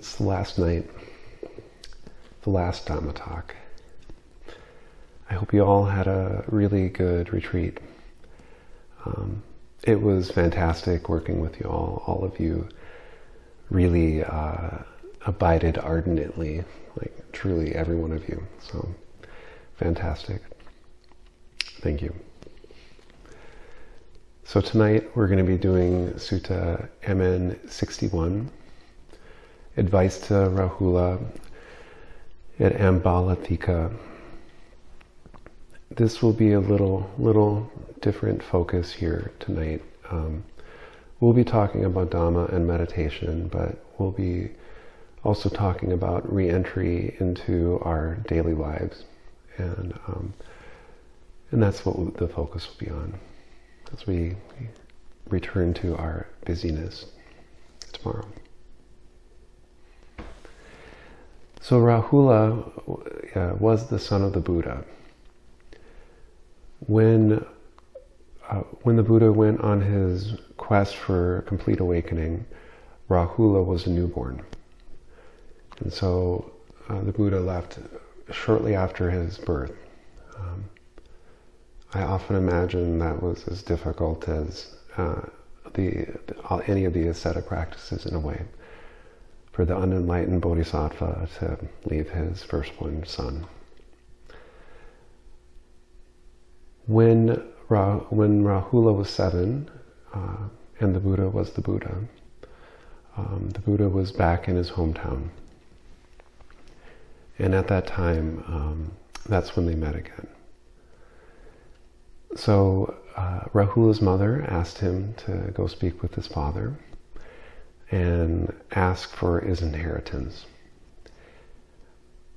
It's the last night, the last Dhamma talk. I hope you all had a really good retreat. Um, it was fantastic working with you all. All of you really uh, abided ardently, like truly every one of you. So fantastic. Thank you. So tonight we're going to be doing Sutta MN 61, Advice to Rahula at Ambalathika. This will be a little, little different focus here tonight. Um, we'll be talking about Dhamma and meditation, but we'll be also talking about re-entry into our daily lives. And, um, and that's what the focus will be on as we return to our busyness tomorrow. So Rahula uh, was the son of the Buddha. When, uh, when the Buddha went on his quest for complete awakening, Rahula was a newborn. And so uh, the Buddha left shortly after his birth. Um, I often imagine that was as difficult as uh, the, any of the ascetic practices in a way for the unenlightened bodhisattva to leave his firstborn son. When, Ra, when Rahula was seven, uh, and the Buddha was the Buddha, um, the Buddha was back in his hometown. And at that time, um, that's when they met again. So uh, Rahula's mother asked him to go speak with his father and ask for his inheritance.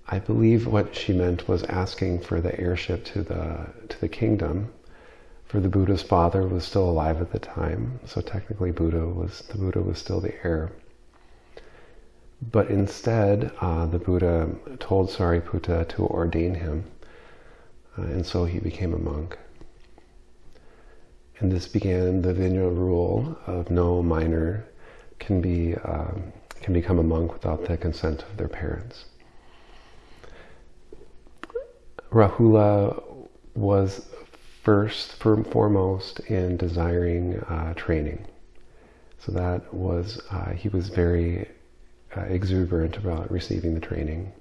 I believe what she meant was asking for the heirship to the to the kingdom. For the Buddha's father was still alive at the time, so technically Buddha was the Buddha was still the heir. But instead, uh, the Buddha told Sariputta to ordain him, uh, and so he became a monk. And this began the Vinaya rule of no minor can be um, can become a monk without the consent of their parents. Rahula was first, foremost in desiring uh, training. So that was, uh, he was very uh, exuberant about receiving the training.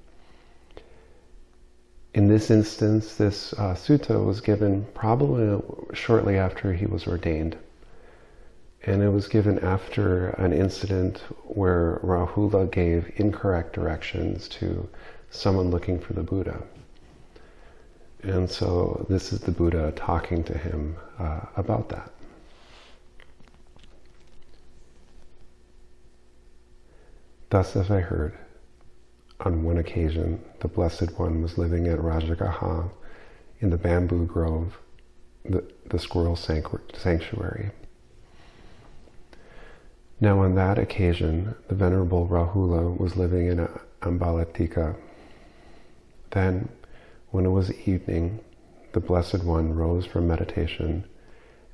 In this instance, this uh, sutta was given probably shortly after he was ordained. And it was given after an incident where Rahula gave incorrect directions to someone looking for the Buddha. And so this is the Buddha talking to him uh, about that. Thus have I heard. On one occasion, the Blessed One was living at Rajagaha in the bamboo grove, the, the squirrel sanctuary. Now on that occasion, the Venerable Rahula was living in Ambalatika. Then, when it was evening, the Blessed One rose from meditation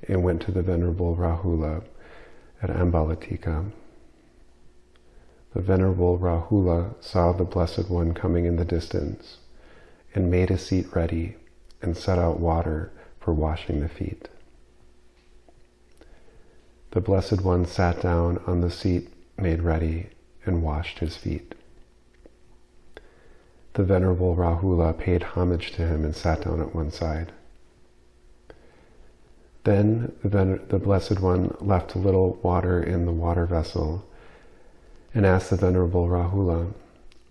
and went to the Venerable Rahula at Ambalatika. The Venerable Rahula saw the Blessed One coming in the distance and made a seat ready and set out water for washing the feet. The Blessed One sat down on the seat made ready and washed his feet. The Venerable Rahula paid homage to him and sat down at one side. Then the, Blessed One left a little water in the water vessel and asked the Venerable Rahula,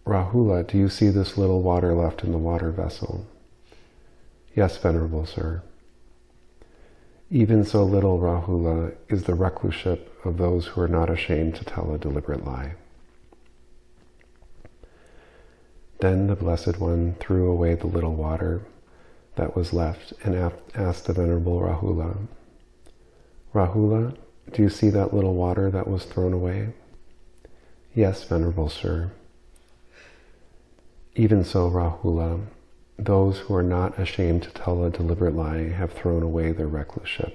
Rahula, do you see this little water left in the water vessel? Yes, Venerable Sir. Even so little, Rahula, is the recluseship of those who are not ashamed to tell a deliberate lie. Then the Blessed One threw away the little water that was left and asked the Venerable Rahula, Rahula, do you see that little water that was thrown away? Yes, Venerable Sir. Even so, Rahula, those who are not ashamed to tell a deliberate lie have thrown away their recluseship.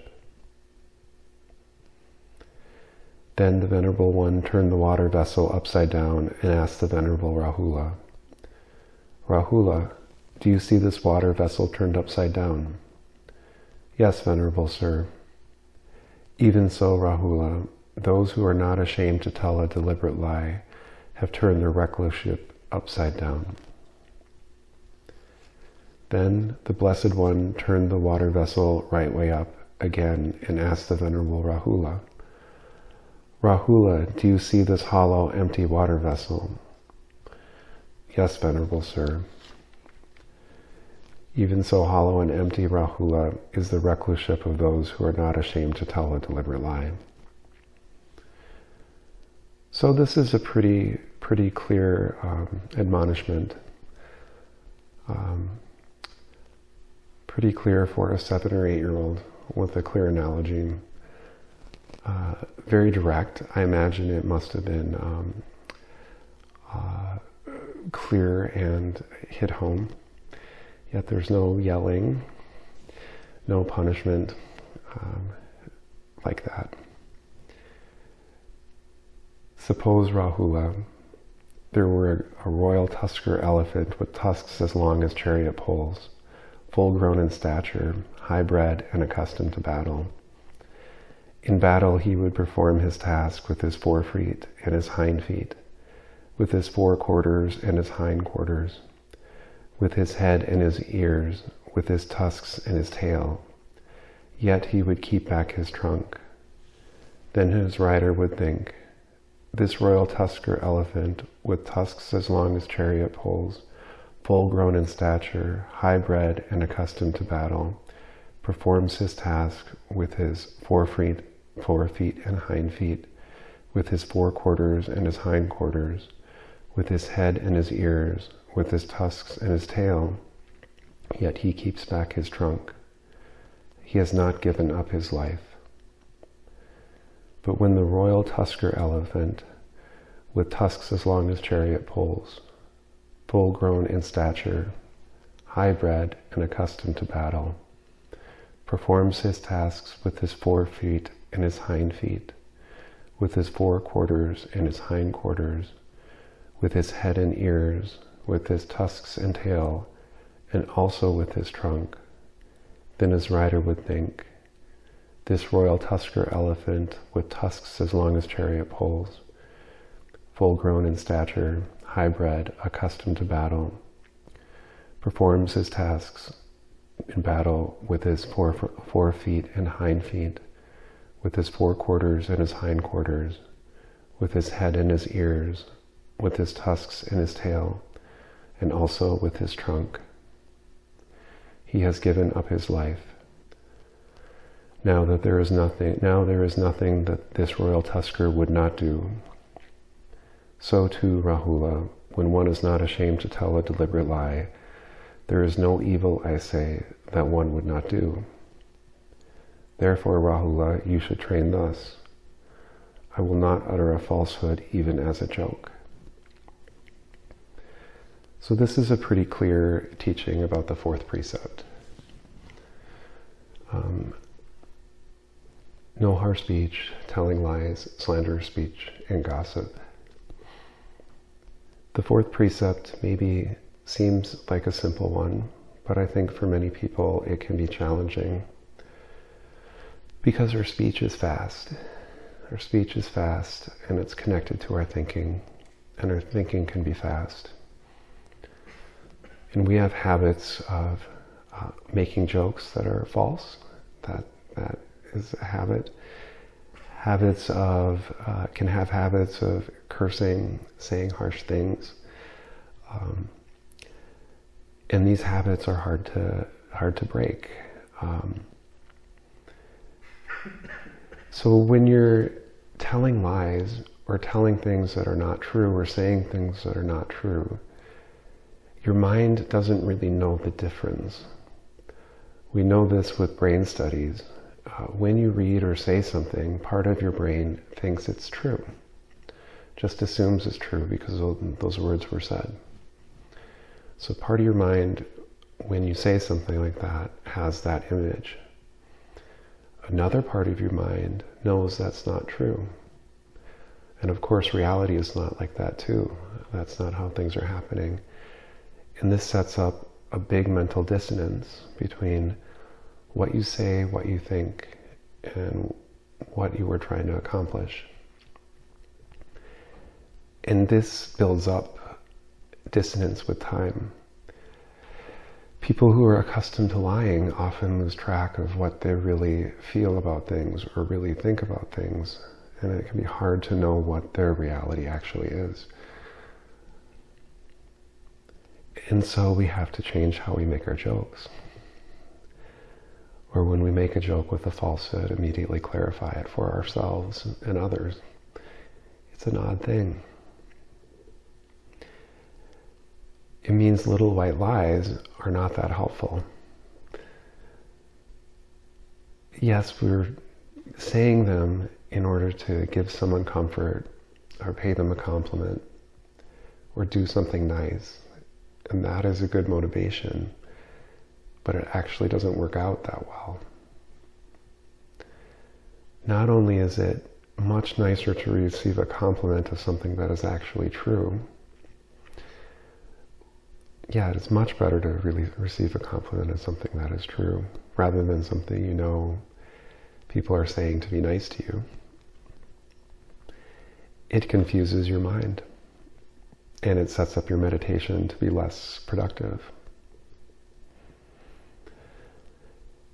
Then the Venerable One turned the water vessel upside down and asked the Venerable Rahula, Rahula, do you see this water vessel turned upside down? Yes, Venerable Sir. Even so, Rahula, those who are not ashamed to tell a deliberate lie have turned their recluseship upside down. Then the Blessed One turned the water vessel right way up again and asked the Venerable Rahula, Rahula, do you see this hollow, empty water vessel? Yes, Venerable Sir. Even so hollow and empty, Rahula, is the recluseship of those who are not ashamed to tell a deliberate lie. So this is a pretty, pretty clear um, admonishment. Um, pretty clear for a seven or eight year old with a clear analogy. Uh, very direct. I imagine it must have been um, uh, clear and hit home. Yet there's no yelling, no punishment um, like that. Suppose, Rahula, there were a royal tusker elephant with tusks as long as chariot poles, full grown in stature, high bred and accustomed to battle. In battle he would perform his task with his forefeet and his hind feet, with his forequarters and his hind quarters, with his head and his ears, with his tusks and his tail. Yet he would keep back his trunk. Then his rider would think, this royal tusker elephant, with tusks as long as chariot poles, full grown in stature, high bred and accustomed to battle, performs his task with his forefeet, forefeet and hind feet, with his forequarters and his hind quarters, with his head and his ears, with his tusks and his tail, yet he keeps back his trunk. He has not given up his life. But when the royal tusker elephant, with tusks as long as chariot poles, full grown in stature, high bred and accustomed to battle, performs his tasks with his fore feet and his hind feet, with his fore quarters and his hind quarters, with his head and ears, with his tusks and tail, and also with his trunk. Then his rider would think, this royal tusker elephant with tusks as long as chariot poles, full grown in stature, high bred, accustomed to battle, performs his tasks in battle with his fore, fore feet and hind feet, with his forequarters and his hind quarters, with his head and his ears, with his tusks and his tail, and also with his trunk. He has given up his life now that there is nothing, now there is nothing that this royal tusker would not do. So too, Rahula, when one is not ashamed to tell a deliberate lie, there is no evil, I say, that one would not do. Therefore, Rahula, you should train thus. I will not utter a falsehood even as a joke. So this is a pretty clear teaching about the fourth precept. Um, no harsh speech, telling lies, slanderous speech, and gossip. The fourth precept maybe seems like a simple one, but I think for many people it can be challenging because our speech is fast. Our speech is fast and it's connected to our thinking, and our thinking can be fast. And we have habits of uh, making jokes that are false, that, that is a habit. Habits of, uh, can have habits of cursing, saying harsh things. Um, and these habits are hard to, hard to break. Um, so when you're telling lies or telling things that are not true or saying things that are not true, your mind doesn't really know the difference. We know this with brain studies uh, when you read or say something, part of your brain thinks it's true. Just assumes it's true because those words were said. So part of your mind, when you say something like that, has that image. Another part of your mind knows that's not true. And of course, reality is not like that too. That's not how things are happening. And this sets up a big mental dissonance between what you say, what you think, and what you were trying to accomplish. And this builds up dissonance with time. People who are accustomed to lying often lose track of what they really feel about things or really think about things, and it can be hard to know what their reality actually is. And so we have to change how we make our jokes. Or when we make a joke with a falsehood, immediately clarify it for ourselves and others. It's an odd thing. it means little white lies are not that helpful. Yes, we're saying them in order to give someone comfort or pay them a compliment or do something nice. And that is a good motivation, but it actually doesn't work out that well. Not only is it much nicer to receive a compliment of something that is actually true, yeah, it's much better to really receive a compliment of something that is true rather than something you know people are saying to be nice to you. It confuses your mind and it sets up your meditation to be less productive.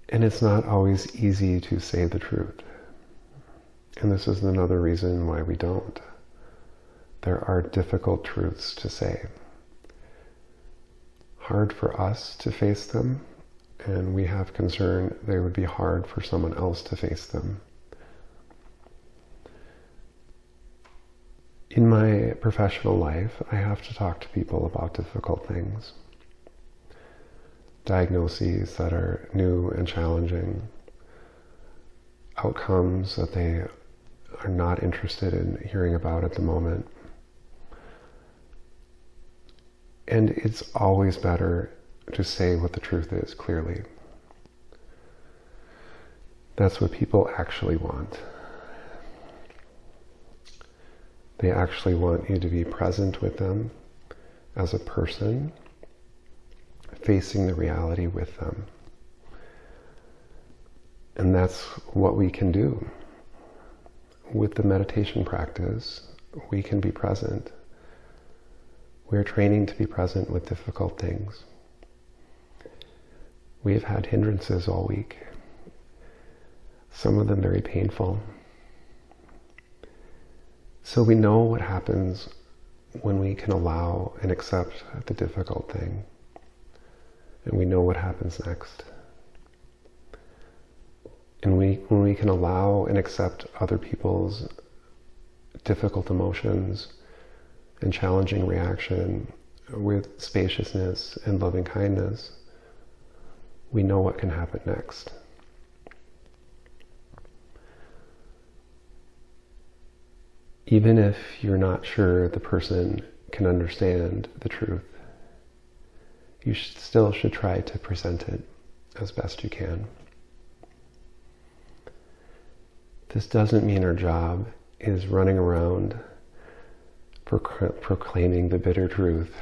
And it's not always easy to say the truth. And this is another reason why we don't. There are difficult truths to say hard for us to face them, and we have concern they would be hard for someone else to face them. In my professional life, I have to talk to people about difficult things. Diagnoses that are new and challenging, outcomes that they are not interested in hearing about at the moment. And it's always better to say what the truth is clearly. That's what people actually want. They actually want you to be present with them as a person, facing the reality with them. And that's what we can do. With the meditation practice, we can be present we're training to be present with difficult things. We have had hindrances all week, some of them very painful. So we know what happens when we can allow and accept the difficult thing. And we know what happens next. And we, when we can allow and accept other people's difficult emotions, and challenging reaction with spaciousness and loving kindness, we know what can happen next. Even if you're not sure the person can understand the truth, you still should try to present it as best you can. This doesn't mean our job is running around proclaiming the bitter truth,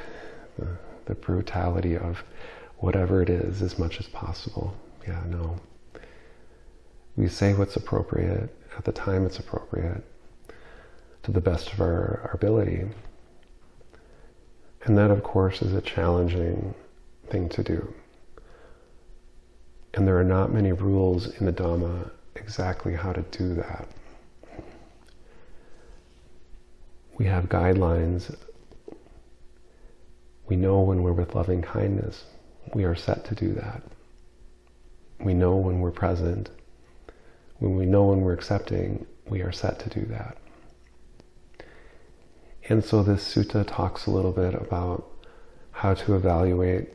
the, the brutality of whatever it is as much as possible. Yeah, no. We say what's appropriate at the time it's appropriate to the best of our, our ability. And that, of course, is a challenging thing to do. And there are not many rules in the Dhamma exactly how to do that. we have guidelines. We know when we're with loving kindness, we are set to do that. We know when we're present. When we know when we're accepting, we are set to do that. And so this sutta talks a little bit about how to evaluate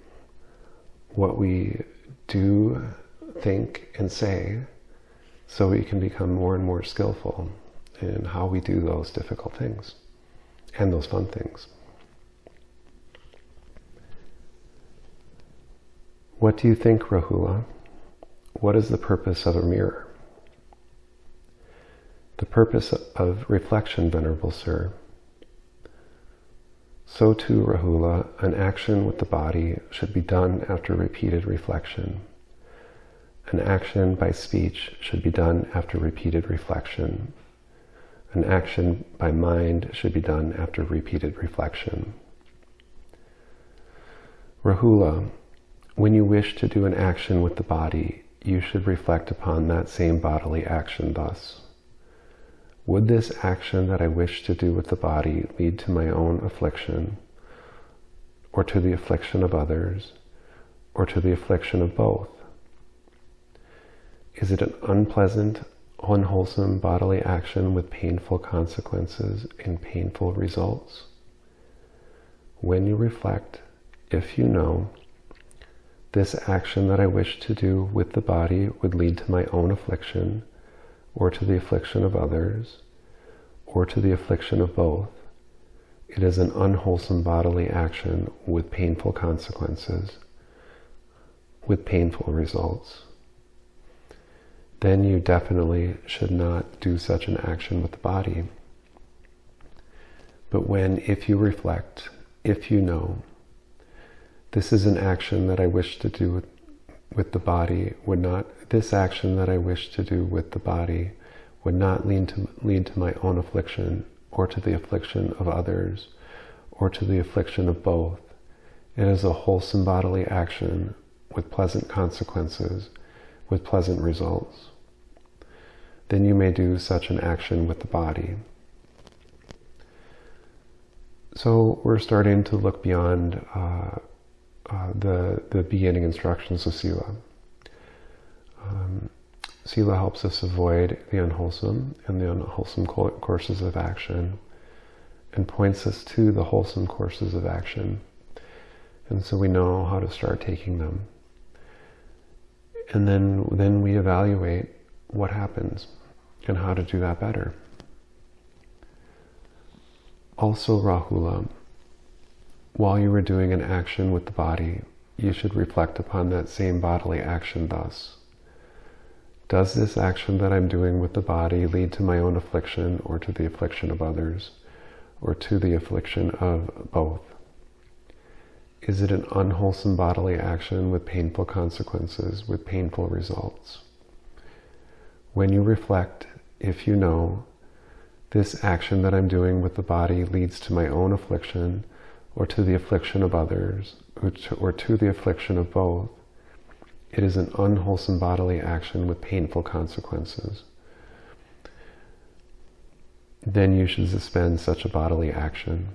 what we do, think, and say so we can become more and more skillful in how we do those difficult things and those fun things. What do you think, Rahula? What is the purpose of a mirror? the purpose of reflection, Venerable Sir. So too, Rahula, an action with the body should be done after repeated reflection. An action by speech should be done after repeated reflection. An action by mind should be done after repeated reflection. Rahula, when you wish to do an action with the body, you should reflect upon that same bodily action thus. Would this action that I wish to do with the body lead to my own affliction, or to the affliction of others, or to the affliction of both? Is it an unpleasant, unwholesome bodily action with painful consequences and painful results? When you reflect, if you know, this action that I wish to do with the body would lead to my own affliction, or to the affliction of others, or to the affliction of both. It is an unwholesome bodily action with painful consequences, with painful results. Then you definitely should not do such an action with the body. But when, if you reflect, if you know, this is an action that I wish to do with, the body, would not this action that I wish to do with the body would not lead to, lead to my own affliction or to the affliction of others or to the affliction of both. It is a wholesome bodily action with pleasant consequences, with pleasant results. Then you may do such an action with the body. So we're starting to look beyond uh, uh, the, the beginning instructions of Sila. Um, Sila helps us avoid the unwholesome and the unwholesome courses of action and points us to the wholesome courses of action. And so we know how to start taking them. And then, then we evaluate what happens and how to do that better. Also, Rahula, while you are doing an action with the body, you should reflect upon that same bodily action thus. Does this action that I'm doing with the body lead to my own affliction or to the affliction of others or to the affliction of both? Is it an unwholesome bodily action with painful consequences, with painful results? When you reflect, if you know, this action that I'm doing with the body leads to my own affliction or to the affliction of others or to, or to the affliction of both, it is an unwholesome bodily action with painful consequences. Then you should suspend such a bodily action.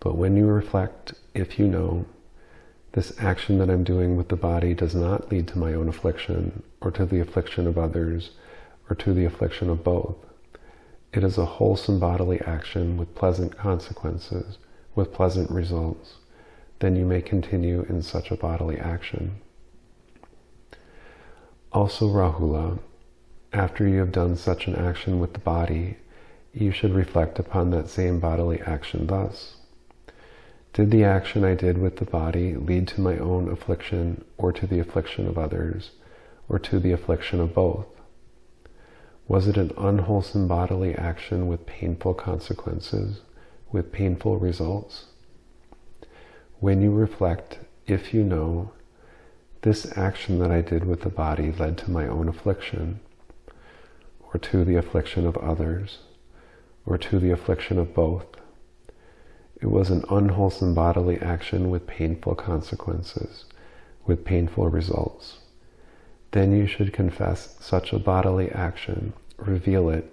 But when you reflect, if you know, this action that I'm doing with the body does not lead to my own affliction, or to the affliction of others, or to the affliction of both. It is a wholesome bodily action with pleasant consequences, with pleasant results. Then you may continue in such a bodily action. Also, Rahula, after you have done such an action with the body, you should reflect upon that same bodily action thus. Did the action I did with the body lead to my own affliction or to the affliction of others or to the affliction of both? Was it an unwholesome bodily action with painful consequences, with painful results? When you reflect, if you know, this action that I did with the body led to my own affliction, or to the affliction of others, or to the affliction of both. It was an unwholesome bodily action with painful consequences, with painful results. Then you should confess such a bodily action, reveal it,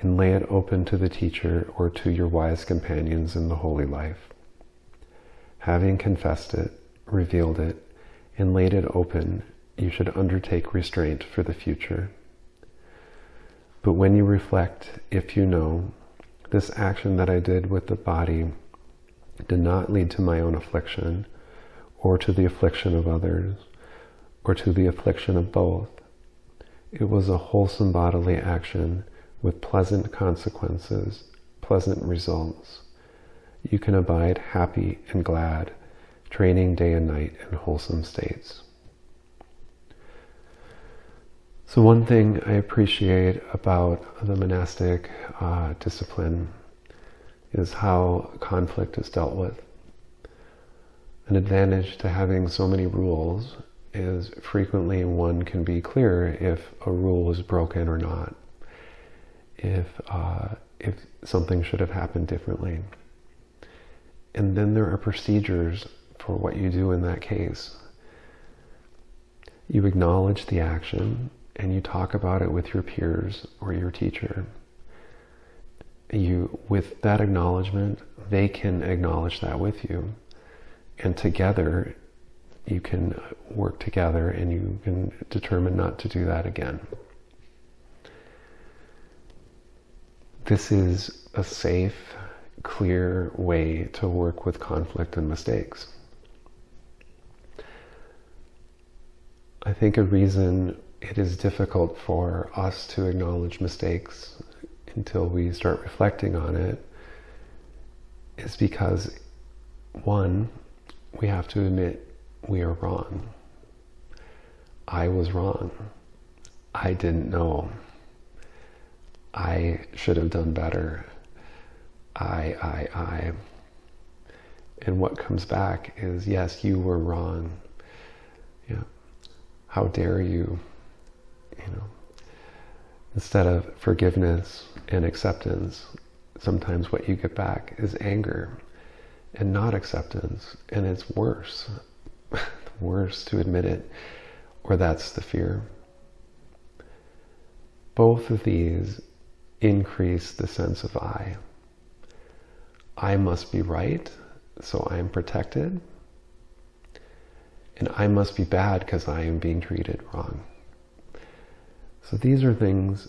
and lay it open to the teacher or to your wise companions in the holy life. Having confessed it, revealed it, and laid it open, you should undertake restraint for the future. But when you reflect, if you know, this action that I did with the body did not lead to my own affliction, or to the affliction of others, or to the affliction of both. It was a wholesome bodily action with pleasant consequences, pleasant results. You can abide happy and glad training day and night in wholesome states. So one thing I appreciate about the monastic uh, discipline is how conflict is dealt with. An advantage to having so many rules is frequently one can be clear if a rule is broken or not, if, uh, if something should have happened differently. And then there are procedures for what you do in that case. You acknowledge the action and you talk about it with your peers or your teacher. You, with that acknowledgement, they can acknowledge that with you. And together, you can work together and you can determine not to do that again. This is a safe, clear way to work with conflict and mistakes. I think a reason it is difficult for us to acknowledge mistakes until we start reflecting on it is because, one, we have to admit we are wrong. I was wrong. I didn't know. I should have done better. I, I, I. And what comes back is, yes, you were wrong. Yeah. How dare you? You know. Instead of forgiveness and acceptance, sometimes what you get back is anger and not acceptance. And it's worse. worse to admit it, or that's the fear. Both of these increase the sense of I. I must be right, so I am protected. And I must be bad because I am being treated wrong. So these are things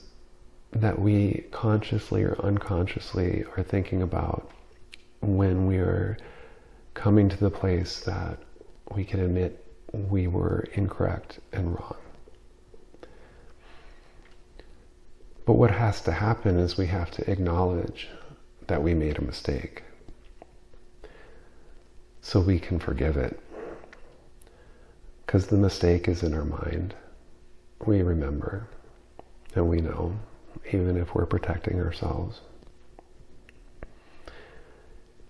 that we consciously or unconsciously are thinking about when we are coming to the place that we can admit we were incorrect and wrong. But what has to happen is we have to acknowledge that we made a mistake so we can forgive it. Because the mistake is in our mind. We remember and we know, even if we're protecting ourselves.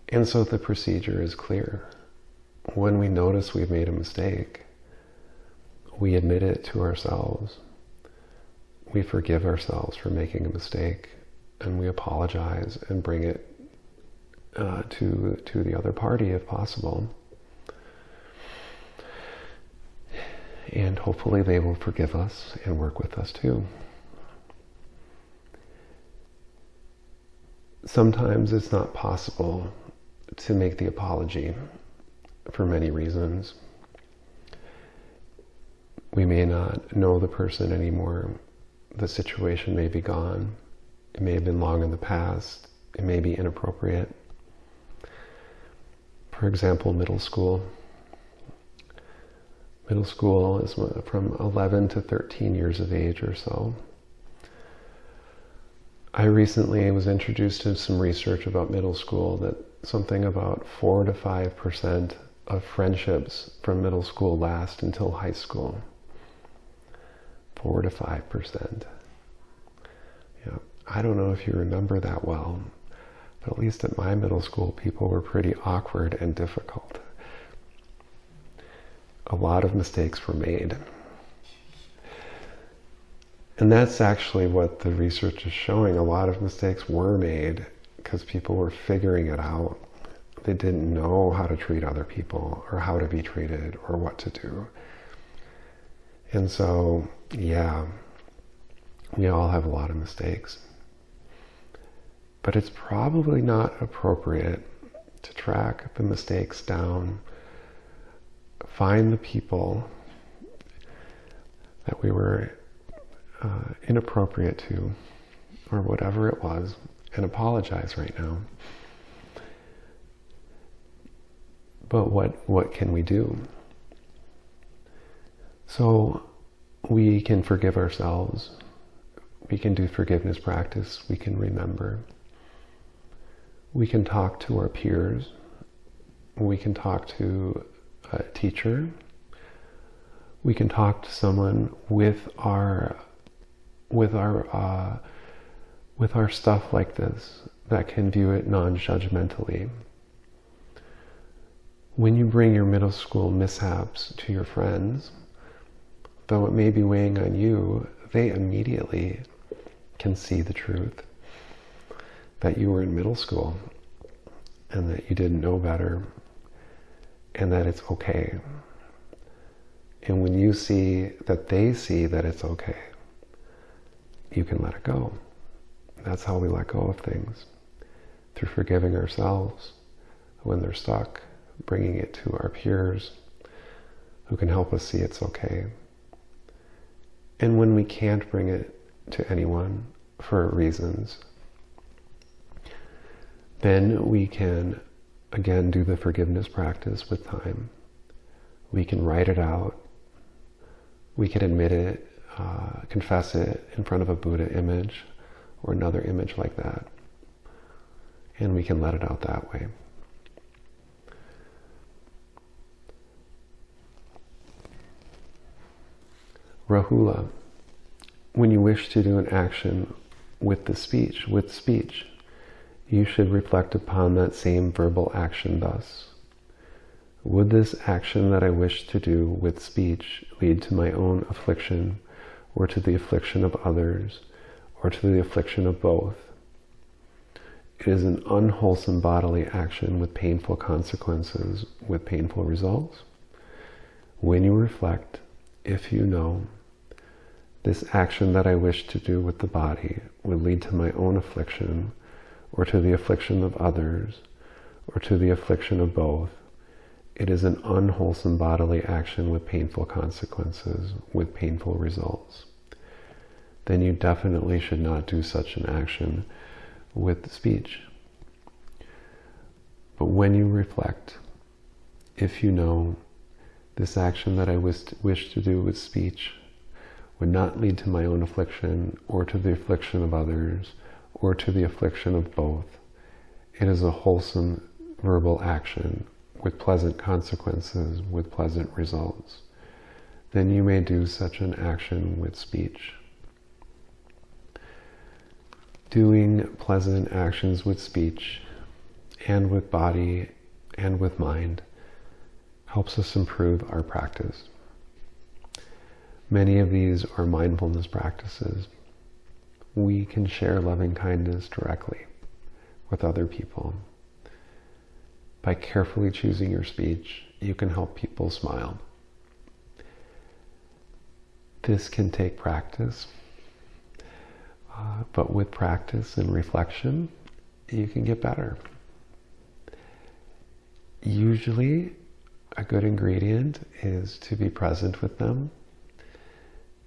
And so the procedure is clear. When we notice we've made a mistake, we admit it to ourselves. We forgive ourselves for making a mistake and we apologize and bring it uh, to, to the other party if possible. And hopefully they will forgive us and work with us too. sometimes it's not possible to make the apology for many reasons. We may not know the person anymore. The situation may be gone. It may have been long in the past. It may be inappropriate. For example, middle school. Middle school is from 11 to 13 years of age or so. I recently was introduced to some research about middle school that something about 4 to 5% of friendships from middle school last until high school. 4 to 5%. Yeah, I don't know if you remember that well, but at least at my middle school, people were pretty awkward and difficult. A lot of mistakes were made. And that's actually what the research is showing. A lot of mistakes were made because people were figuring it out. They didn't know how to treat other people or how to be treated or what to do. And so, yeah, we all have a lot of mistakes. But it's probably not appropriate to track the mistakes down, find the people that we were uh, inappropriate to, or whatever it was, and apologize right now. But what, what can we do? So we can forgive ourselves. We can do forgiveness practice. We can remember. We can talk to our peers. We can talk to a teacher. We can talk to someone with our with our uh, with our stuff like this that can view it non-judgmentally. When you bring your middle school mishaps to your friends, though it may be weighing on you, they immediately can see the truth that you were in middle school and that you didn't know better and that it's okay. And when you see that they see that it's okay, you can let it go. That's how we let go of things. Through forgiving ourselves when they're stuck, bringing it to our peers who can help us see it's okay. And when we can't bring it to anyone for reasons, then we can again do the forgiveness practice with time. We can write it out. We can admit it, uh, confess it in front of a Buddha image or another image like that. And we can let it out that way. Rahula, when you wish to do an action with the speech, with speech, you should reflect upon that same verbal action thus. Would this action that I wish to do with speech lead to my own affliction or to the affliction of others or to the affliction of both? It is an unwholesome bodily action with painful consequences, with painful results. When you reflect, if you know, this action that I wish to do with the body would lead to my own affliction, or to the affliction of others, or to the affliction of both. It is an unwholesome bodily action with painful consequences, with painful results. Then you definitely should not do such an action with speech. But when you reflect, if you know this action that I wish to do with speech would not lead to my own affliction or to the affliction of others or to the affliction of both. It is a wholesome verbal action with pleasant consequences, with pleasant results. Then you may do such an action with speech. Doing pleasant actions with speech and with body and with mind helps us improve our practice. Many of these are mindfulness practices. We can share loving kindness directly with other people. By carefully choosing your speech, you can help people smile. This can take practice, uh, but with practice and reflection, you can get better. Usually, a good ingredient is to be present with them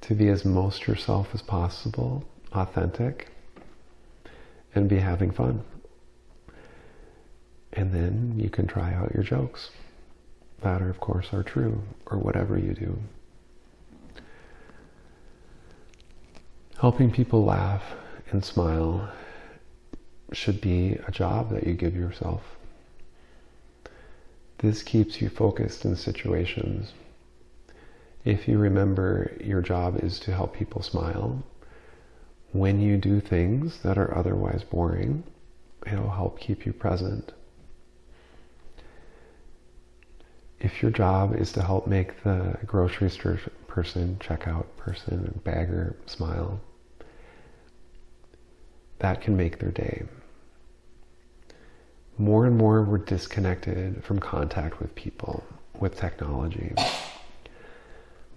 to be as most yourself as possible, authentic, and be having fun. And then you can try out your jokes. That, are, of course, are true, or whatever you do. Helping people laugh and smile should be a job that you give yourself. This keeps you focused in situations if you remember your job is to help people smile, when you do things that are otherwise boring, it'll help keep you present. If your job is to help make the grocery store person, checkout person, bagger smile, that can make their day. More and more we're disconnected from contact with people, with technology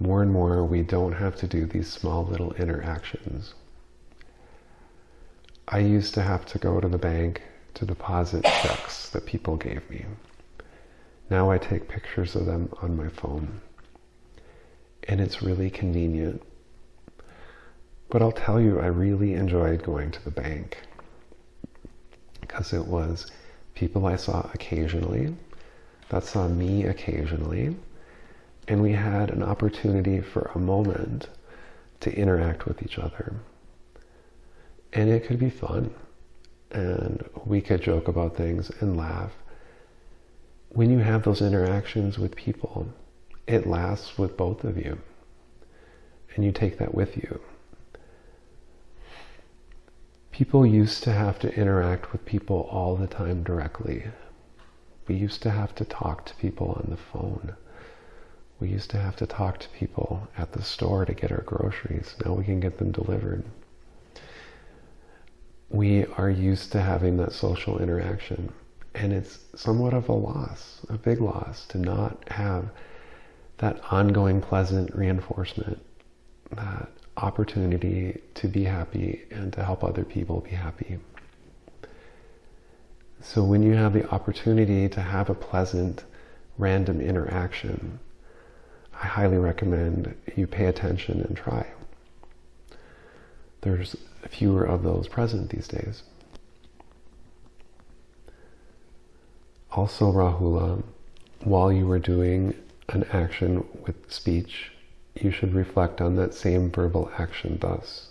more and more we don't have to do these small little interactions. I used to have to go to the bank to deposit checks that people gave me. Now I take pictures of them on my phone. And it's really convenient. But I'll tell you, I really enjoyed going to the bank because it was people I saw occasionally that saw me occasionally and we had an opportunity for a moment to interact with each other. And it could be fun. And we could joke about things and laugh. When you have those interactions with people, it lasts with both of you. And you take that with you. People used to have to interact with people all the time directly. We used to have to talk to people on the phone. We used to have to talk to people at the store to get our groceries. Now we can get them delivered. We are used to having that social interaction. And it's somewhat of a loss, a big loss, to not have that ongoing pleasant reinforcement, that opportunity to be happy and to help other people be happy. So when you have the opportunity to have a pleasant, random interaction, I highly recommend you pay attention and try. There's fewer of those present these days. Also, Rahula, while you were doing an action with speech, you should reflect on that same verbal action thus.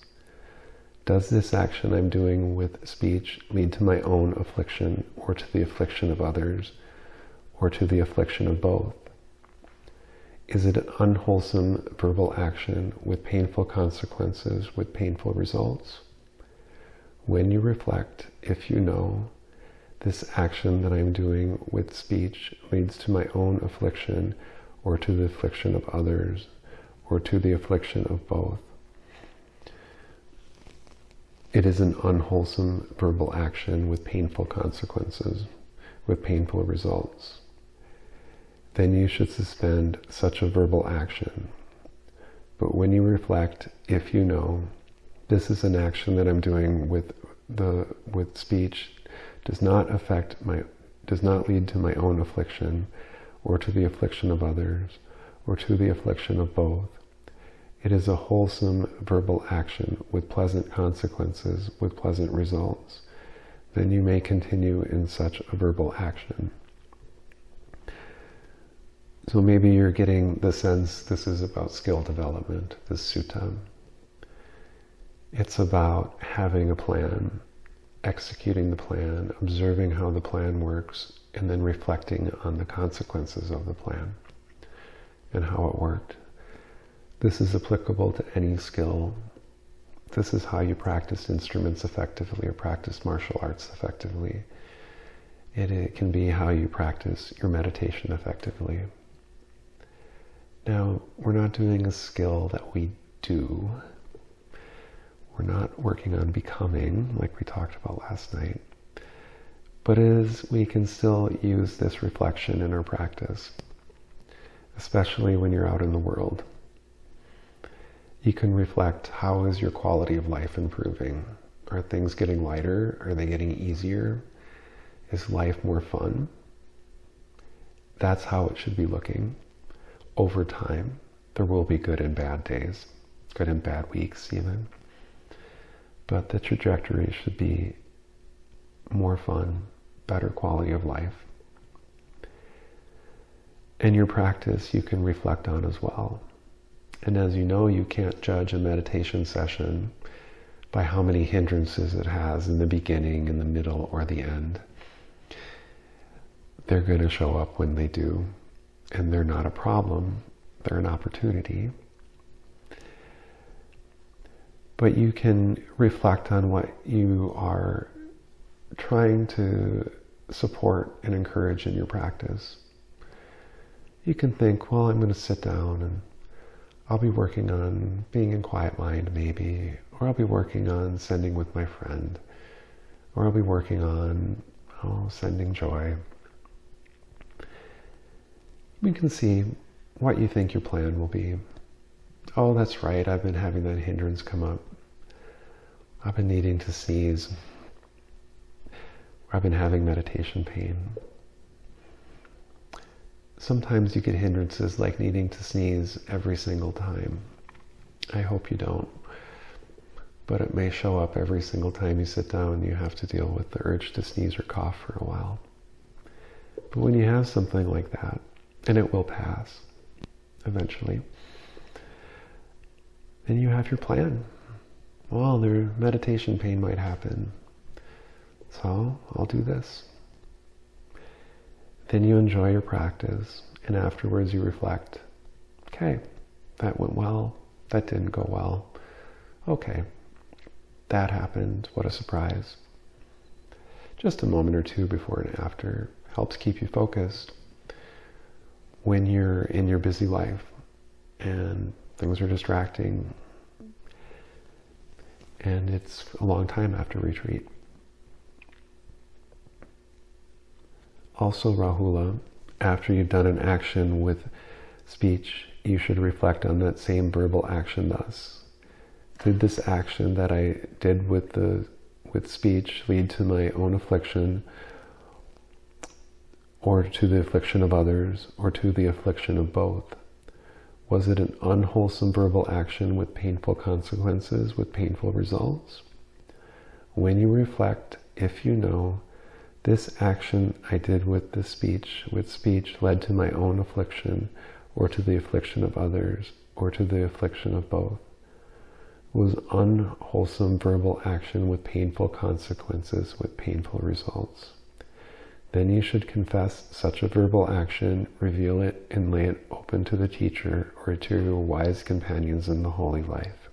Does this action I'm doing with speech lead to my own affliction or to the affliction of others or to the affliction of both? Is it an unwholesome verbal action with painful consequences, with painful results? When you reflect, if you know, this action that I'm doing with speech leads to my own affliction or to the affliction of others or to the affliction of both. It is an unwholesome verbal action with painful consequences, with painful results then you should suspend such a verbal action. But when you reflect, if you know, this is an action that I'm doing with the with speech does not affect my does not lead to my own affliction or to the affliction of others or to the affliction of both. It is a wholesome verbal action with pleasant consequences, with pleasant results. Then you may continue in such a verbal action. So maybe you're getting the sense this is about skill development, this sutta. It's about having a plan, executing the plan, observing how the plan works, and then reflecting on the consequences of the plan and how it worked. This is applicable to any skill. This is how you practice instruments effectively or practice martial arts effectively. It, it can be how you practice your meditation effectively. Now, we're not doing a skill that we do. We're not working on becoming, like we talked about last night. But as we can still use this reflection in our practice, especially when you're out in the world. You can reflect how is your quality of life improving? Are things getting lighter? Are they getting easier? Is life more fun? That's how it should be looking over time, there will be good and bad days, good and bad weeks even. But the trajectory should be more fun, better quality of life. And your practice you can reflect on as well. And as you know, you can't judge a meditation session by how many hindrances it has in the beginning, in the middle, or the end. They're going to show up when they do and they're not a problem, they're an opportunity. But you can reflect on what you are trying to support and encourage in your practice. You can think, well, I'm going to sit down and I'll be working on being in quiet mind maybe, or I'll be working on sending with my friend, or I'll be working on oh, sending joy we can see what you think your plan will be. Oh, that's right, I've been having that hindrance come up. I've been needing to sneeze. I've been having meditation pain. Sometimes you get hindrances like needing to sneeze every single time. I hope you don't. But it may show up every single time you sit down you have to deal with the urge to sneeze or cough for a while. But when you have something like that, and it will pass eventually. Then you have your plan. Well, their meditation pain might happen. So I'll do this. Then you enjoy your practice, and afterwards you reflect okay, that went well, that didn't go well. Okay, that happened. What a surprise. Just a moment or two before and after helps keep you focused when you're in your busy life and things are distracting and it's a long time after retreat. Also, Rahula, after you've done an action with speech, you should reflect on that same verbal action thus. Did this action that I did with the with speech lead to my own affliction or to the affliction of others or to the affliction of both? Was it an unwholesome verbal action with painful consequences, with painful results? When you reflect, if you know, this action I did with the speech, with speech led to my own affliction, or to the affliction of others, or to the affliction of both, was unwholesome verbal action with painful consequences, with painful results. Then you should confess such a verbal action, reveal it, and lay it open to the teacher or to your wise companions in the holy life.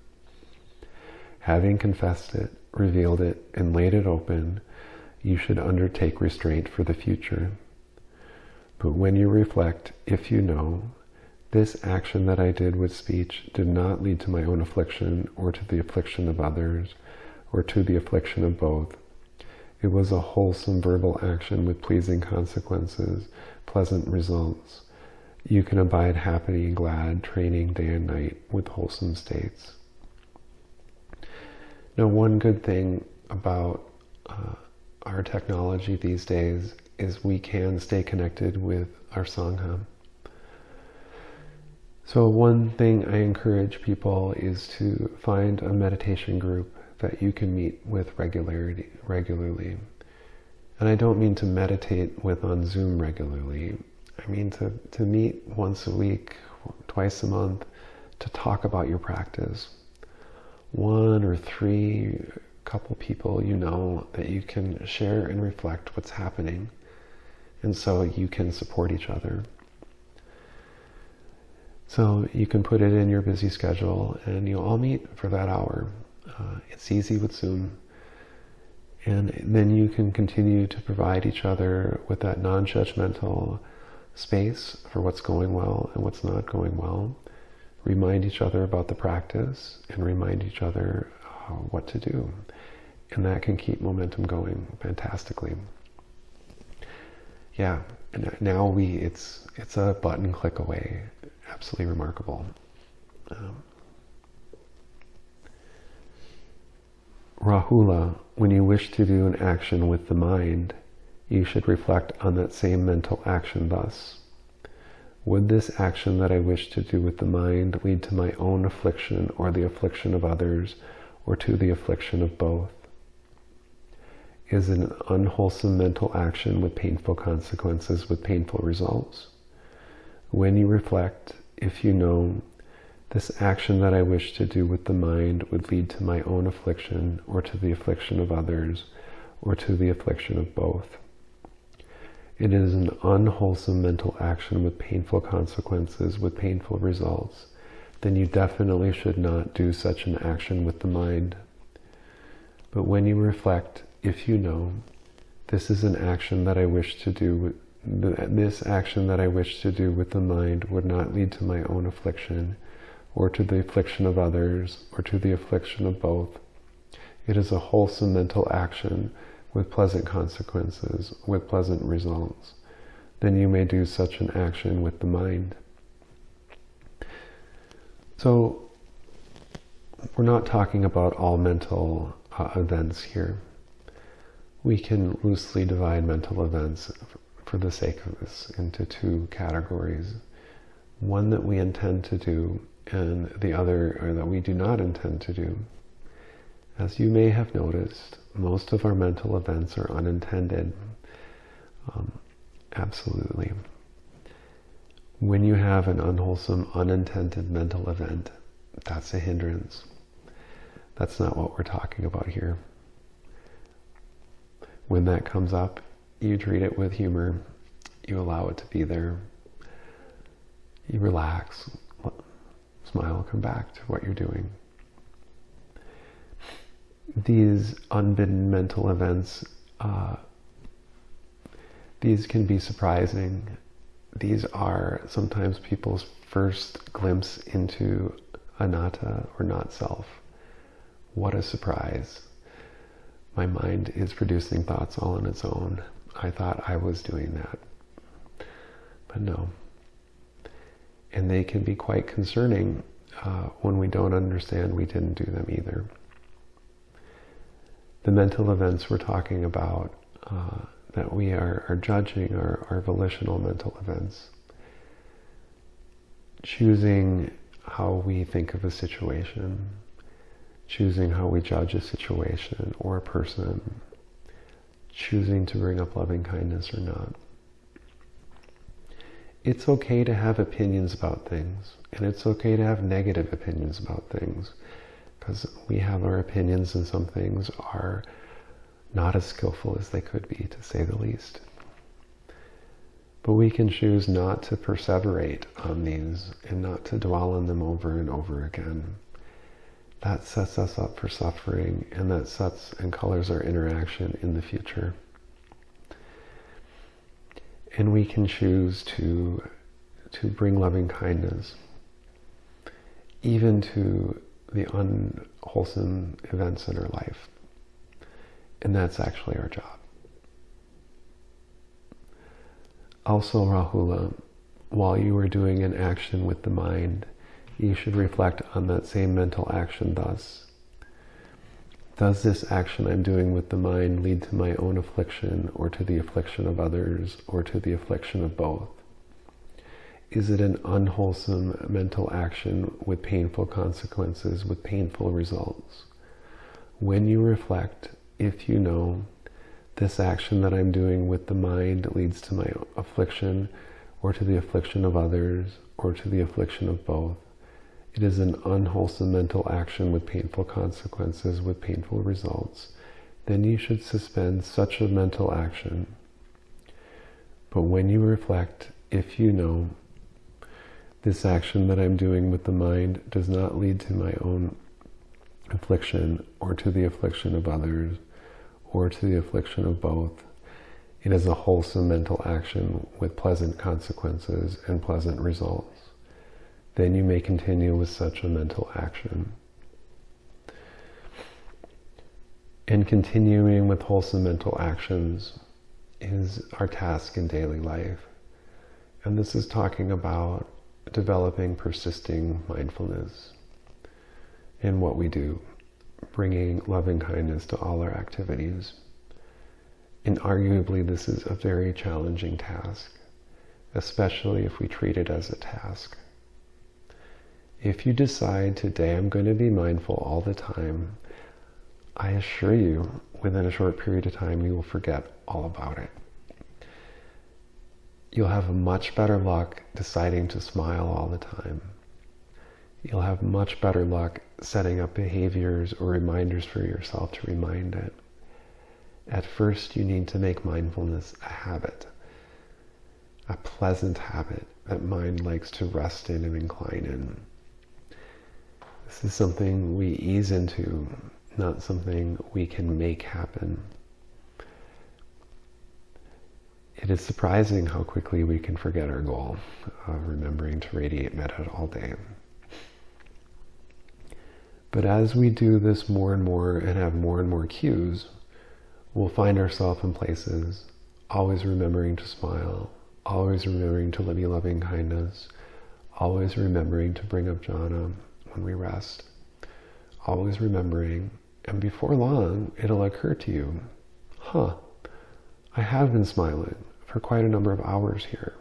Having confessed it, revealed it, and laid it open, you should undertake restraint for the future. But when you reflect, if you know, this action that I did with speech did not lead to my own affliction or to the affliction of others or to the affliction of both, it was a wholesome verbal action with pleasing consequences, pleasant results. You can abide happy and glad, training day and night with wholesome states. Now, one good thing about uh, our technology these days is we can stay connected with our Sangha. So one thing I encourage people is to find a meditation group that you can meet with regularity, regularly. And I don't mean to meditate with on Zoom regularly. I mean to, to meet once a week, twice a month, to talk about your practice. One or three couple people you know that you can share and reflect what's happening. And so you can support each other. So you can put it in your busy schedule and you'll all meet for that hour. Uh, it's easy with Zoom. And then you can continue to provide each other with that non-judgmental space for what's going well and what's not going well. Remind each other about the practice and remind each other uh, what to do. And that can keep momentum going fantastically. Yeah, and now we, it's, it's a button click away. Absolutely remarkable. Um, Rahula, when you wish to do an action with the mind, you should reflect on that same mental action thus. Would this action that I wish to do with the mind lead to my own affliction or the affliction of others or to the affliction of both? Is an unwholesome mental action with painful consequences, with painful results? When you reflect, if you know this action that I wish to do with the mind would lead to my own affliction or to the affliction of others or to the affliction of both. It is an unwholesome mental action with painful consequences, with painful results. Then you definitely should not do such an action with the mind. But when you reflect, if you know, this is an action that I wish to do, this action that I wish to do with the mind would not lead to my own affliction, or to the affliction of others, or to the affliction of both. It is a wholesome mental action with pleasant consequences, with pleasant results. Then you may do such an action with the mind. So, we're not talking about all mental uh, events here. We can loosely divide mental events for the sake of this into two categories. One that we intend to do and the other that we do not intend to do. As you may have noticed, most of our mental events are unintended. Um, absolutely. When you have an unwholesome, unintended mental event, that's a hindrance. That's not what we're talking about here. When that comes up, you treat it with humor. You allow it to be there. You relax, smile, come back to what you're doing. these unbidden mental events, uh, these can be surprising. These are sometimes people's first glimpse into anatta or not self. What a surprise. My mind is producing thoughts all on its own. I thought I was doing that. But no. And they can be quite concerning uh, when we don't understand we didn't do them either. The mental events we're talking about uh, that we are, are judging are, are volitional mental events. Choosing how we think of a situation, choosing how we judge a situation or a person, choosing to bring up loving kindness or not. It's okay to have opinions about things, and it's okay to have negative opinions about things, because we have our opinions and some things are not as skillful as they could be, to say the least. But we can choose not to perseverate on these and not to dwell on them over and over again. That sets us up for suffering and that sets and colors our interaction in the future. And we can choose to, to bring loving kindness even to the unwholesome events in our life. And that's actually our job. Also, Rahula, while you are doing an action with the mind, you should reflect on that same mental action thus. Does this action I'm doing with the mind lead to my own affliction or to the affliction of others or to the affliction of both? Is it an unwholesome mental action with painful consequences, with painful results? When you reflect, if you know, this action that I'm doing with the mind leads to my affliction or to the affliction of others or to the affliction of both. It is an unwholesome mental action with painful consequences, with painful results. Then you should suspend such a mental action. But when you reflect, if you know, this action that I'm doing with the mind does not lead to my own affliction or to the affliction of others, or to the affliction of both. It is a wholesome mental action with pleasant consequences and pleasant results. Then you may continue with such a mental action. And continuing with wholesome mental actions is our task in daily life. And this is talking about developing persisting mindfulness in what we do bringing loving kindness to all our activities. And arguably, this is a very challenging task, especially if we treat it as a task. If you decide today I'm going to be mindful all the time, I assure you, within a short period of time, you will forget all about it. You'll have much better luck deciding to smile all the time you'll have much better luck setting up behaviors or reminders for yourself to remind it. At first, you need to make mindfulness a habit, a pleasant habit that mind likes to rest in and incline in. This is something we ease into, not something we can make happen. It is surprising how quickly we can forget our goal of remembering to radiate metta all day. But as we do this more and more and have more and more cues, we'll find ourselves in places always remembering to smile, always remembering to be loving kindness, always remembering to bring up jhana when we rest, always remembering, and before long, it'll occur to you, huh, I have been smiling for quite a number of hours here.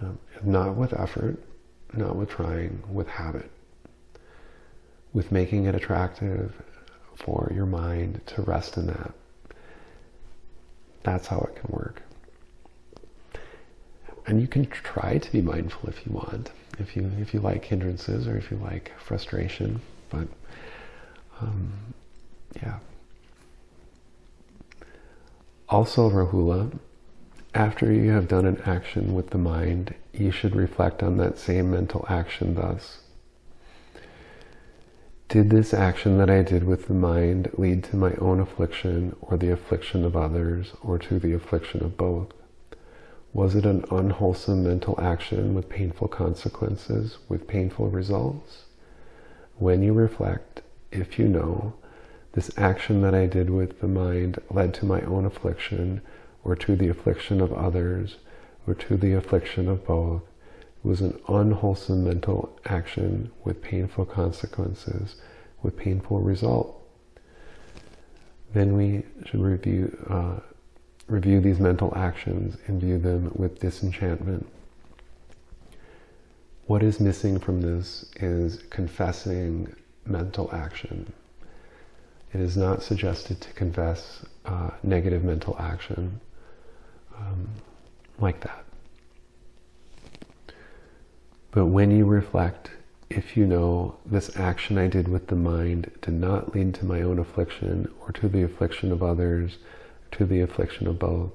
Um, not with effort, not with trying, with habit with making it attractive for your mind to rest in that. That's how it can work. And you can try to be mindful if you want, if you if you like hindrances or if you like frustration. But um, yeah. Also, Rahula, after you have done an action with the mind, you should reflect on that same mental action thus Did this action that I did with the mind lead to my own affliction or the affliction of others or to the affliction of both? Was it an unwholesome mental action with painful consequences, with painful results? When you reflect, if you know, this action that I did with the mind led to my own affliction or to the affliction of others or to the affliction of both, it was an unwholesome mental action with painful consequences, with painful result. Then we should review, uh, review these mental actions and view them with disenchantment. What is missing from this is confessing mental action. It is not suggested to confess uh, negative mental action um, like that. But when you reflect, if you know this action I did with the mind did not lead to my own affliction or to the affliction of others, to the affliction of both,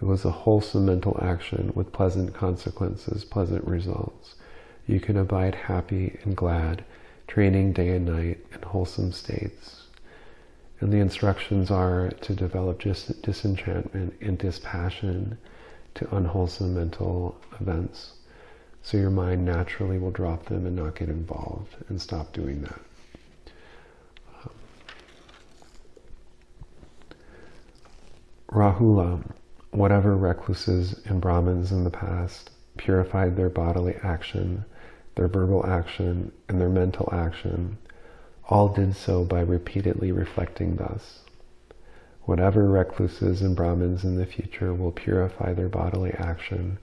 it was a wholesome mental action with pleasant consequences, pleasant results. You can abide happy and glad, training day and night in wholesome states. And the instructions are to develop dis disenchantment and dispassion to unwholesome mental events. So your mind naturally will drop them and not get involved and stop doing that. Rahula, whatever recluses and Brahmins in the past purified their bodily action, their verbal action, and their mental action, all did so by repeatedly reflecting thus. Whatever recluses and Brahmins in the future will purify their bodily action,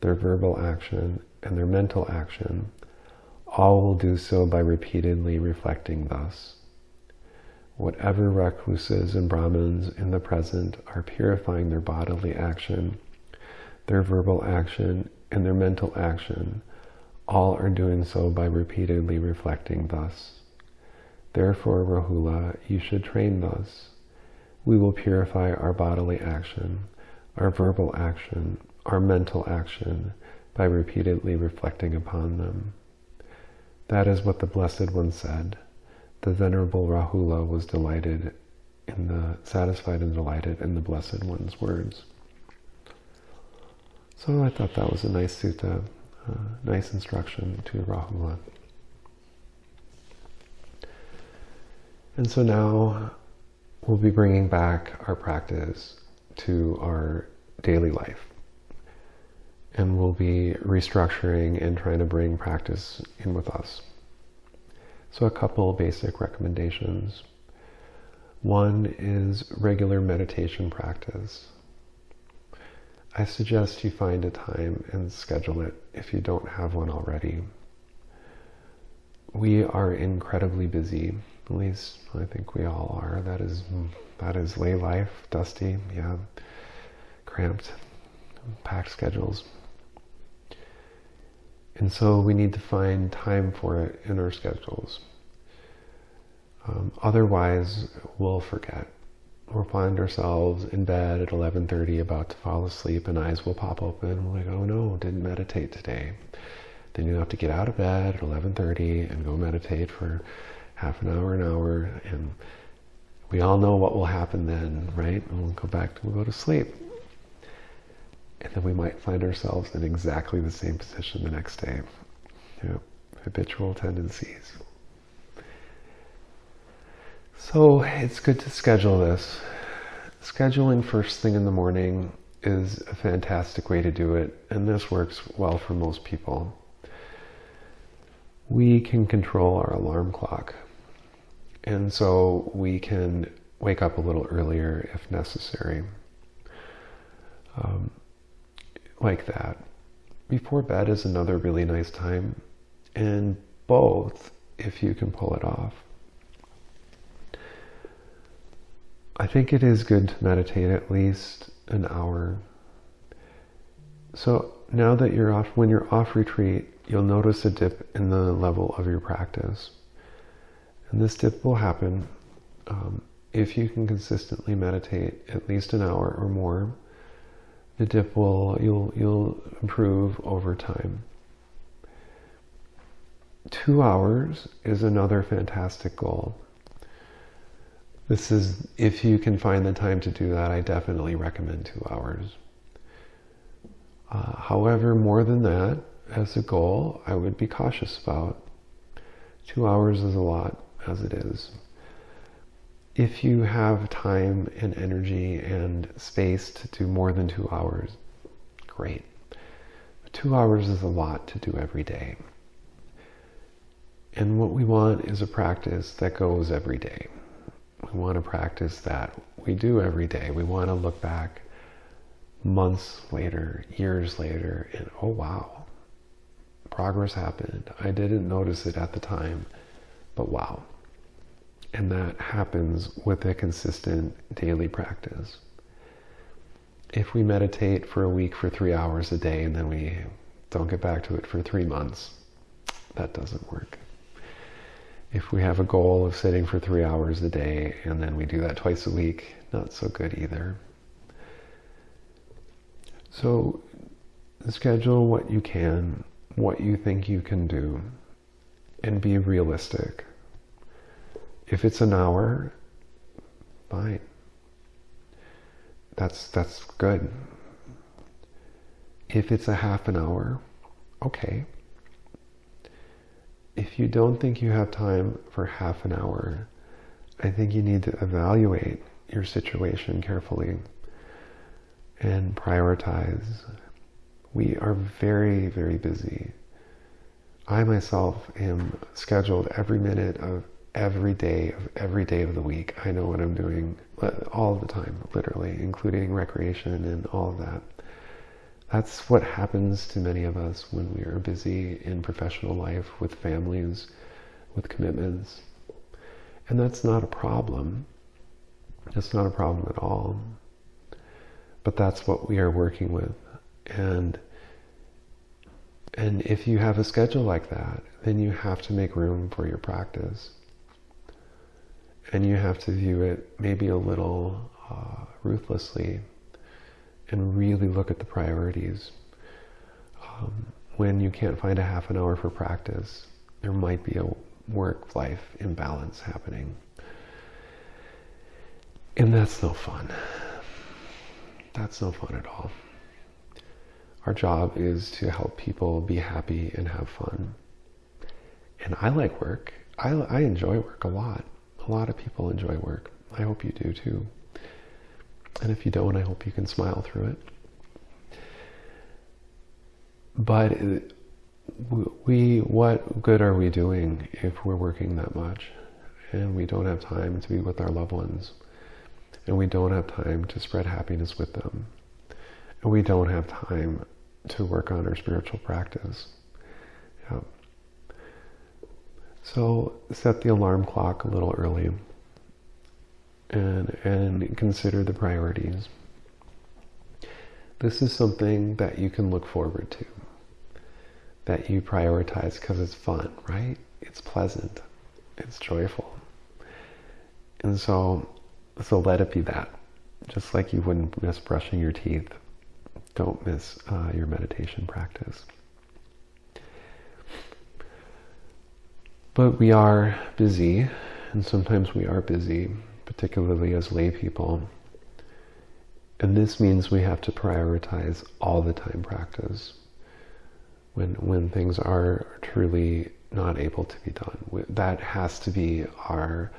their verbal action, and their mental action, all will do so by repeatedly reflecting thus. Whatever recluses and Brahmins in the present are purifying their bodily action, their verbal action, and their mental action, all are doing so by repeatedly reflecting thus. Therefore, Rahula, you should train thus. We will purify our bodily action, our verbal action, our mental action, by repeatedly reflecting upon them. That is what the Blessed One said. The Venerable Rahula was delighted in the, satisfied and delighted in the Blessed One's words. So I thought that was a nice sutta, uh, nice instruction to Rahula. And so now we'll be bringing back our practice to our daily life and we'll be restructuring and trying to bring practice in with us. So a couple basic recommendations. One is regular meditation practice. I suggest you find a time and schedule it if you don't have one already. We are incredibly busy, at least I think we all are. That is, that is lay life, dusty, yeah, cramped, packed schedules. And so we need to find time for it in our schedules. Um, otherwise, we'll forget. We'll find ourselves in bed at 11.30 about to fall asleep and eyes will pop open. We're like, oh no, didn't meditate today. Then you have to get out of bed at 11.30 and go meditate for half an hour, an hour. And we all know what will happen then, right? And we'll go back, to, we'll go to sleep and then we might find ourselves in exactly the same position the next day. You know, habitual tendencies. So it's good to schedule this. Scheduling first thing in the morning is a fantastic way to do it, and this works well for most people. We can control our alarm clock, and so we can wake up a little earlier if necessary. Um, like that. Before bed is another really nice time, and both if you can pull it off. I think it is good to meditate at least an hour. So now that you're off, when you're off retreat, you'll notice a dip in the level of your practice. And this dip will happen um, if you can consistently meditate at least an hour or more the dip will you'll you'll improve over time. two hours is another fantastic goal. This is, if you can find the time to do that, I definitely recommend two hours. Uh, however, more than that, as a goal, I would be cautious about. Two hours is a lot as it is. If you have time and energy and space to do more than two hours, great. But two hours is a lot to do every day. And what we want is a practice that goes every day. We want a practice that we do every day. We want to look back months later, years later, and oh wow, progress happened. I didn't notice it at the time, but wow. And that happens with a consistent daily practice. If we meditate for a week for three hours a day and then we don't get back to it for three months, that doesn't work. If we have a goal of sitting for three hours a day and then we do that twice a week, not so good either. So schedule what you can, what you think you can do, and be realistic. If it's an hour, fine. That's that's good. If it's a half an hour, okay. If you don't think you have time for half an hour, I think you need to evaluate your situation carefully and prioritize. We are very, very busy. I myself am scheduled every minute of every day of every day of the week. I know what I'm doing uh, all the time, literally, including recreation and all of that. That's what happens to many of us when we are busy in professional life with families, with commitments. And that's not a problem. That's not a problem at all but that's what we are working with. And and if you have a schedule like that, then you have to make room for your practice. And you have to view it maybe a little uh, ruthlessly and really look at the priorities. Um, when you can't find a half an hour for practice, there might be a work-life imbalance happening. And that's no fun. That's no fun at all. Our job is to help people be happy and have fun. And I like work. I, I enjoy work a lot. A lot of people enjoy work. I hope you do too. And if you don't, I hope you can smile through it. But we, what good are we doing if we're working that much and we don't have time to be with our loved ones? and we don't have time to spread happiness with them. And we don't have time to work on our spiritual practice. Yeah. So set the alarm clock a little early and, and consider the priorities. This is something that you can look forward to, that you prioritize because it's fun, right? It's pleasant, it's joyful. And so so let it be that. Just like you wouldn't miss brushing your teeth, don't miss uh, your meditation practice. But we are busy, and sometimes we are busy, particularly as lay people. And this means we have to prioritize all the time practice when, when things are truly not able to be done. That has to be our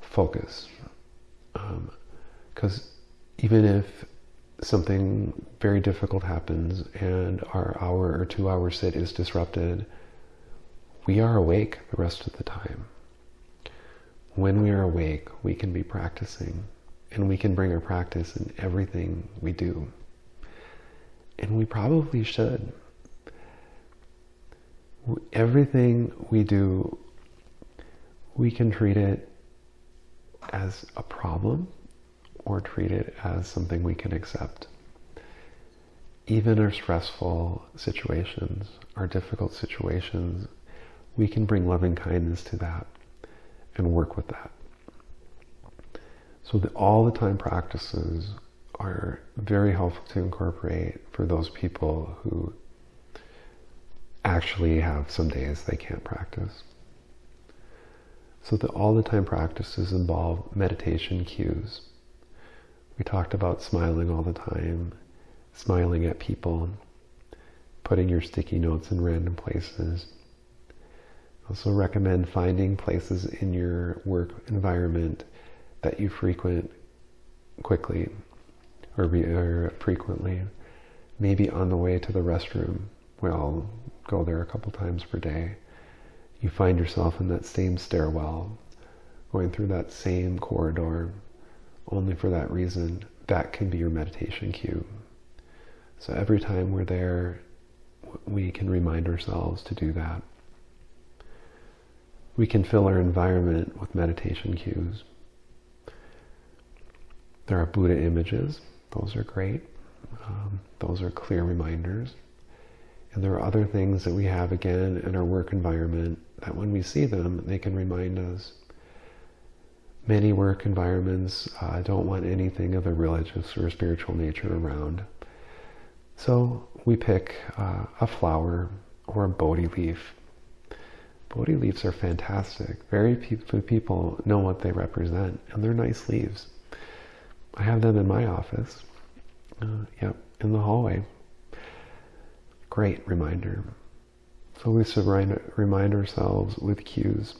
focus, because um, even if something very difficult happens and our hour or two hour sit is disrupted, we are awake the rest of the time. When we are awake, we can be practicing and we can bring our practice in everything we do. And we probably should. Everything we do, we can treat it as a problem or treat it as something we can accept. Even our stressful situations, our difficult situations, we can bring loving kindness to that and work with that. So the all the time practices are very helpful to incorporate for those people who actually have some days they can't practice. So the all the time practices involve meditation cues. We talked about smiling all the time, smiling at people, putting your sticky notes in random places. Also recommend finding places in your work environment that you frequent quickly or, or frequently. Maybe on the way to the restroom. We all go there a couple times per day. You find yourself in that same stairwell, going through that same corridor, only for that reason. That can be your meditation cue. So every time we're there, we can remind ourselves to do that. We can fill our environment with meditation cues. There are Buddha images. Those are great. Um, those are clear reminders. And there are other things that we have again in our work environment that when we see them, they can remind us. Many work environments uh, don't want anything of a religious or spiritual nature around. So we pick uh, a flower or a Bodhi leaf. Bodhi leaves are fantastic. Very few people know what they represent, and they're nice leaves. I have them in my office. Uh, yep, in the hallway. Great reminder. So we should remind ourselves with cues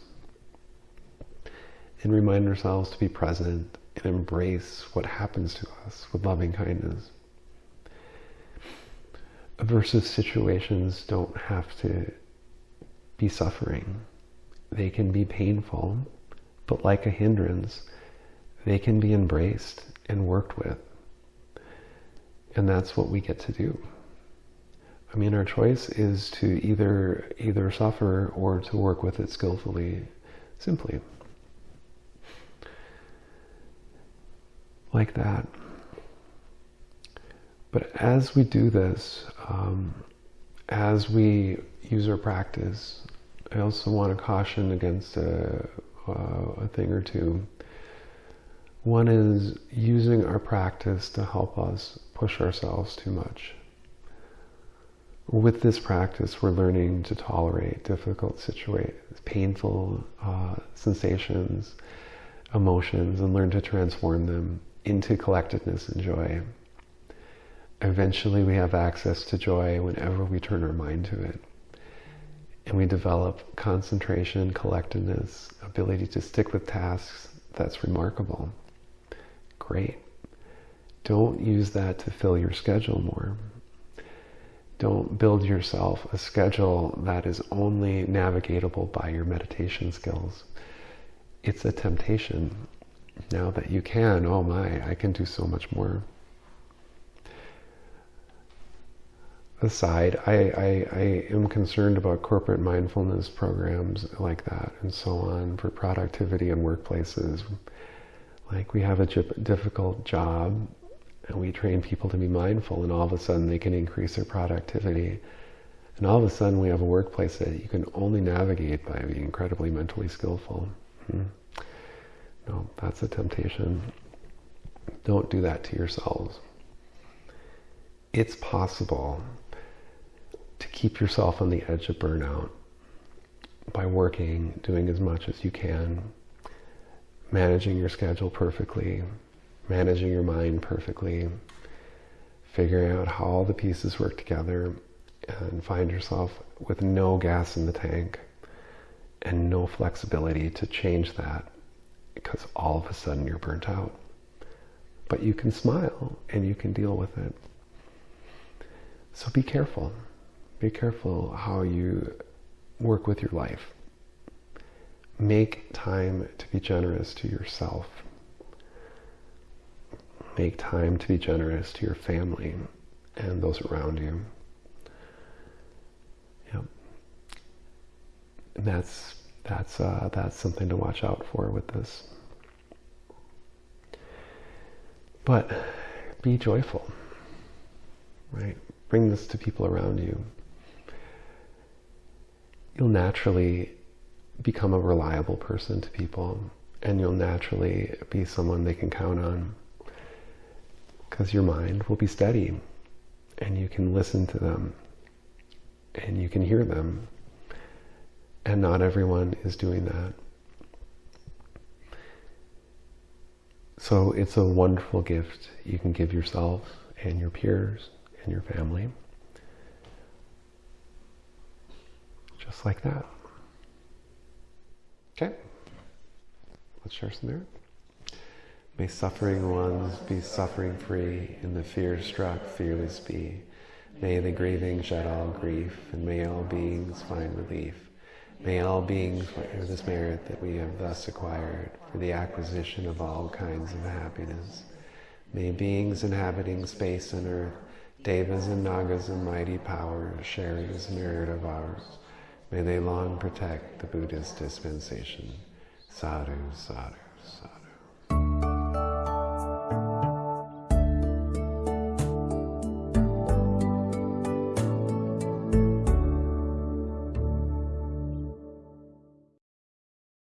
and remind ourselves to be present and embrace what happens to us with loving kindness. Aversive situations don't have to be suffering. They can be painful, but like a hindrance, they can be embraced and worked with. And that's what we get to do. I mean, our choice is to either either suffer or to work with it skillfully, simply. Like that. But as we do this, um, as we use our practice, I also want to caution against a, uh, a thing or two. One is using our practice to help us push ourselves too much. With this practice, we're learning to tolerate difficult situations, painful uh, sensations, emotions, and learn to transform them into collectedness and joy. Eventually, we have access to joy whenever we turn our mind to it. And we develop concentration, collectedness, ability to stick with tasks. That's remarkable. Great. Don't use that to fill your schedule more. Don't build yourself a schedule that is only navigatable by your meditation skills. It's a temptation. Now that you can, oh my, I can do so much more. Aside, I, I, I, am concerned about corporate mindfulness programs like that and so on for productivity in workplaces. Like we have a difficult job and we train people to be mindful and all of a sudden they can increase their productivity. And all of a sudden we have a workplace that you can only navigate by being incredibly mentally skillful. Hmm. No, that's a temptation. Don't do that to yourselves. It's possible to keep yourself on the edge of burnout by working, doing as much as you can, managing your schedule perfectly, managing your mind perfectly, figuring out how all the pieces work together, and find yourself with no gas in the tank and no flexibility to change that because all of a sudden you're burnt out. But you can smile and you can deal with it. So be careful be careful how you work with your life. Make time to be generous to yourself. Make time to be generous to your family and those around you. Yep. And that's that's uh, that's something to watch out for with this. But be joyful, right? Bring this to people around you you'll naturally become a reliable person to people and you'll naturally be someone they can count on because your mind will be steady and you can listen to them and you can hear them. And not everyone is doing that. So it's a wonderful gift you can give yourself and your peers and your family. Just like that. Okay? Let's share some there. May suffering ones be suffering free, and the fear struck fearless be. May the grieving shed all grief, and may all beings find relief. May all beings share this merit that we have thus acquired for the acquisition of all kinds of happiness. May beings inhabiting space and earth, devas and nagas and mighty powers share this merit of ours. May they long protect the Buddhist dispensation. Sadhu, sadhu, sadhu.